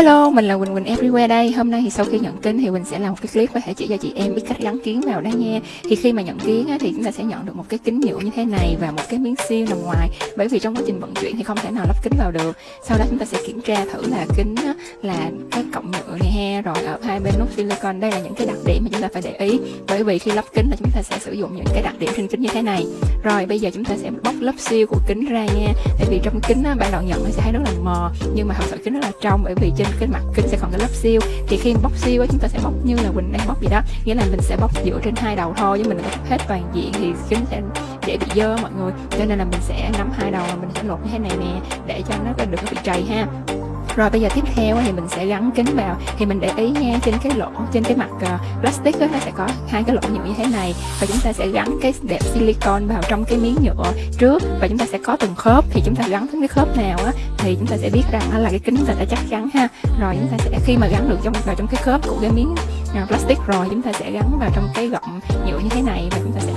Hello, mình là Quỳnh Quỳnh Everywhere đây. Hôm nay thì sau khi nhận kính thì Quỳnh sẽ làm một cái clip có thể chỉ cho chị em biết cách gắn kiến vào đây nha. Thì khi mà nhận kiến á, thì chúng ta sẽ nhận được một cái kính nhựa như thế này và một cái miếng siêu nằm ngoài. Bởi vì trong quá trình vận chuyển thì không thể nào lắp kính vào được. Sau đó chúng ta sẽ kiểm tra thử là kính á, là cái cọng nhựa này ha Rồi ở hai bên nút silicon. Đây là những cái đặc điểm mà chúng ta phải để ý. Bởi vì khi lắp kính là chúng ta sẽ sử dụng những cái đặc điểm trên kính như thế này. Rồi bây giờ chúng ta sẽ bóc lớp siêu của kính ra nha. Tại vì trong kính á, ban đầu nhận sẽ thấy rất là mờ Nhưng mà thật sự kính rất là trong. Bởi vì trên cái mặt kính sẽ còn cái lớp siêu. Thì khi bóc siêu chúng ta sẽ bóc như là quỳnh đang bóc vậy đó. Nghĩa là mình sẽ bóc dựa trên hai đầu thôi chứ mình đừng có hết toàn diện thì kính sẽ dễ bị dơ mọi người. Cho nên là mình sẽ nắm hai đầu và mình sẽ lột như thế này nè, để cho nó được có bị trầy ha rồi bây giờ tiếp theo thì mình sẽ gắn kính vào. Thì mình để ý nha trên cái lỗ trên cái mặt uh, plastic đó, nó sẽ có hai cái lỗ nhựa như thế này. Và chúng ta sẽ gắn cái đẹp silicon vào trong cái miếng nhựa trước. Và chúng ta sẽ có từng khớp. Thì chúng ta gắn cái khớp nào á thì chúng ta sẽ biết rằng là cái kính chúng ta đã chắc chắn ha. Rồi chúng ta sẽ khi mà gắn được trong vào trong cái khớp của cái miếng uh, plastic rồi chúng ta sẽ gắn vào trong cái gọng nhựa như thế này. Và chúng ta sẽ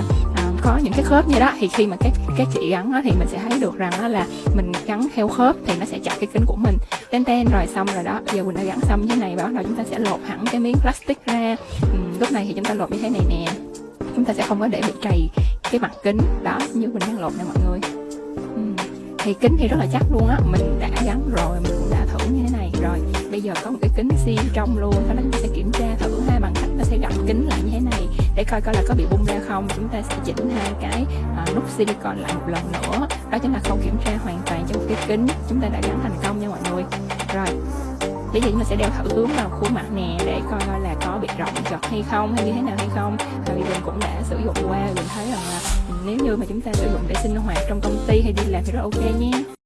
có những cái khớp như đó thì khi mà các các chị gắn đó, thì mình sẽ thấy được rằng đó là mình gắn theo khớp thì nó sẽ chặt cái kính của mình. Ten ten rồi xong rồi đó giờ mình đã gắn xong như thế này và bắt đầu chúng ta sẽ lột hẳn cái miếng plastic ra. Ừ, lúc này thì chúng ta lột như thế này nè. Chúng ta sẽ không có để bị trầy cái mặt kính. Đó như mình đang lột nè mọi người. Ừ, thì kính thì rất là chắc luôn á mình đã gắn rồi mình cũng đã thử như thế này rồi. Bây giờ có một cái kính xi trong luôn sau đó chúng ta sẽ kiểm tra thử ha bằng cách ta sẽ gập kính lại như thế này để coi coi là có bị bung ra không. Chúng ta sẽ chỉnh hai cái à, nút silicon lại một lần nữa. Đó chính là không kiểm tra hoàn toàn trong cái kính. Chúng ta đã gắn thành công nha mọi người. Rồi bây giờ chúng ta sẽ đeo thử hướng vào khuôn mặt nè để coi coi là có bị rộng chật hay không hay như thế nào hay không. À, vì mình cũng đã sử dụng qua mình thấy rằng là nếu như mà chúng ta sử dụng để sinh hoạt trong công ty hay đi làm thì rất ok nha